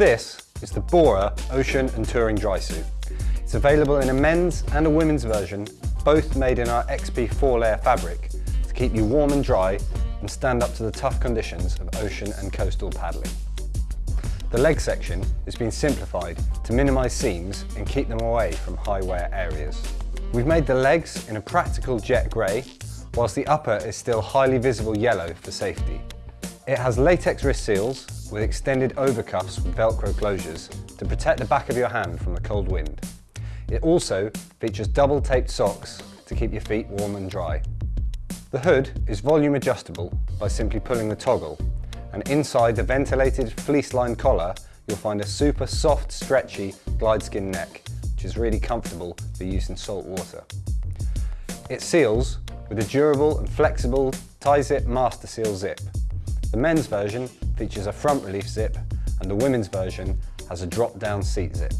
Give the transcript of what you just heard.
This is the Bora Ocean and Touring Dry Suit. It's available in a men's and a women's version, both made in our XP 4-layer fabric to keep you warm and dry and stand up to the tough conditions of ocean and coastal paddling. The leg section has been simplified to minimise seams and keep them away from high wear areas. We've made the legs in a practical jet grey, whilst the upper is still highly visible yellow for safety. It has latex wrist seals with extended overcuffs with velcro closures to protect the back of your hand from the cold wind. It also features double taped socks to keep your feet warm and dry. The hood is volume adjustable by simply pulling the toggle and inside the ventilated fleece-lined collar you'll find a super soft, stretchy Glideskin neck which is really comfortable for use in salt water. It seals with a durable and flexible TiZip master seal zip. The men's version features a front relief zip and the women's version has a drop-down seat zip.